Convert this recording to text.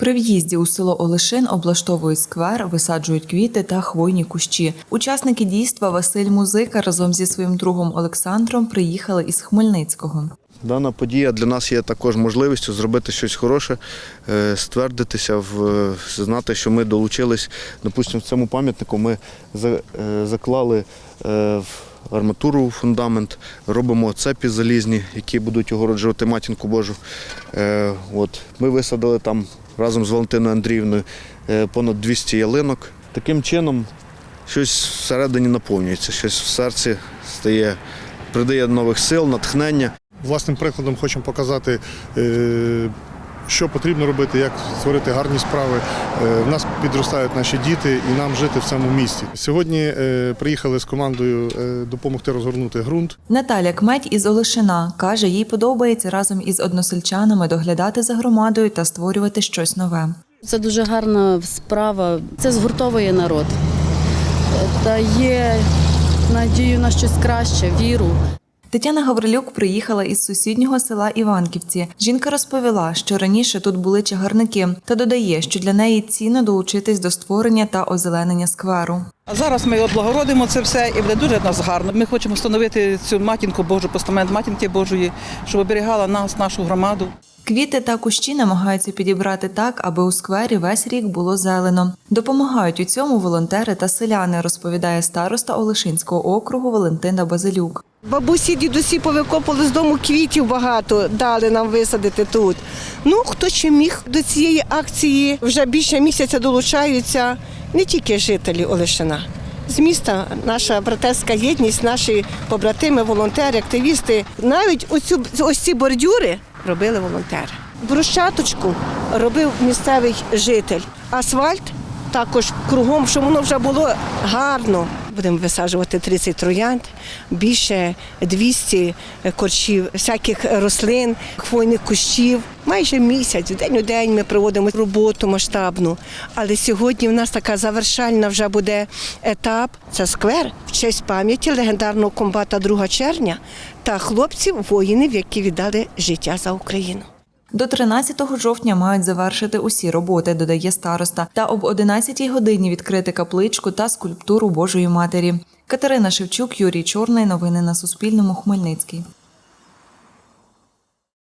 При в'їзді у село Олешин облаштовують сквер, висаджують квіти та хвойні кущі. Учасники дійства Василь Музика разом зі своїм другом Олександром приїхали із Хмельницького. Дана подія для нас є також можливістю зробити щось хороше, е, ствердитися, в, знати, що ми долучились. Допустимо, в цьому пам'ятнику ми е, заклали е, арматуру фундамент, робимо цепі залізні, які будуть огороджувати матінку Божу. Е, От. Ми висадили там разом з Валентиною Андріївною е, понад 200 ялинок. Таким чином щось всередині наповнюється, щось в серці стає, придає нових сил, натхнення. Власним прикладом хочемо показати, е, що потрібно робити, як створити гарні справи. Е, В нас підростають наші діти і нам жити в цьому місті. Сьогодні е, приїхали з командою е, допомогти розгорнути ґрунт. Наталя Кметь із Олешина каже, їй подобається разом із односельчанами доглядати за громадою та створювати щось нове. Це дуже гарна справа. Це згуртовує народ, дає надію на щось краще, віру. Тетяна Гаврилюк приїхала із сусіднього села Іванківці. Жінка розповіла, що раніше тут були чагарники, та додає, що для неї цінно долучитись до створення та озеленення скверу. А зараз ми облагородимо це все і буде дуже в нас гарно. Ми хочемо встановити цю матінку Божу, постамент матінки Божої, щоб оберігала нас, нашу громаду. Квіти та кущі намагаються підібрати так, аби у сквері весь рік було зелено. Допомагають у цьому волонтери та селяни, розповідає староста Олешинського округу Валентина Базилюк. Бабусі, дідусі повикопали з дому квітів багато, дали нам висадити тут. Ну, хто чи міг до цієї акції вже більше місяця долучаються не тільки жителі Олешина. З міста наша братерська єдність, наші побратими, волонтери, активісти. Навіть оцю, ось ці бордюри робили волонтери. Брусчаточку робив місцевий житель. Асфальт також кругом, щоб воно вже було гарно. Будемо висаджувати 30 троянд, більше 200 корчів, всяких рослин, хвойних кущів. Майже місяць, день у день ми проводимо роботу масштабну. Але сьогодні в нас така завершальна вже буде етап. Це сквер в честь пам'яті легендарного комбата 2 червня та хлопців, воїнів, які віддали життя за Україну. До 13 жовтня мають завершити усі роботи, додає староста, та об 11 годині відкрити капличку та скульптуру Божої Матері. Катерина Шевчук, Юрій Чорний. Новини на Суспільному. Хмельницький.